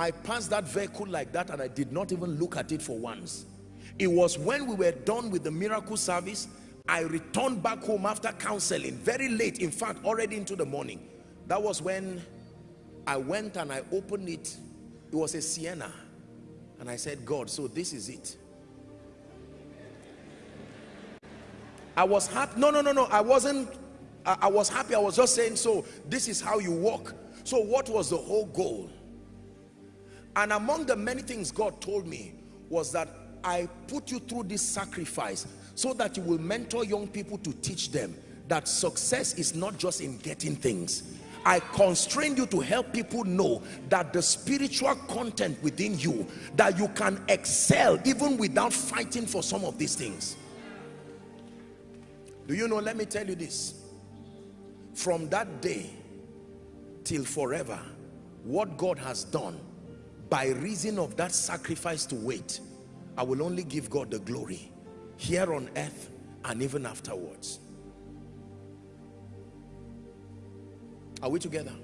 I passed that vehicle like that and I did not even look at it for once. It was when we were done with the miracle service, I returned back home after counseling, very late, in fact, already into the morning. That was when I went and I opened it. It was a Sienna. And I said, God, so this is it. I was happy. No, no, no, no. I wasn't. I, I was happy. I was just saying, so this is how you walk. So what was the whole goal? And among the many things God told me was that I put you through this sacrifice so that you will mentor young people to teach them that success is not just in getting things. I constrained you to help people know that the spiritual content within you, that you can excel even without fighting for some of these things. Do you know, let me tell you this. From that day till forever, what God has done by reason of that sacrifice to wait, I will only give God the glory here on earth and even afterwards. Are we together?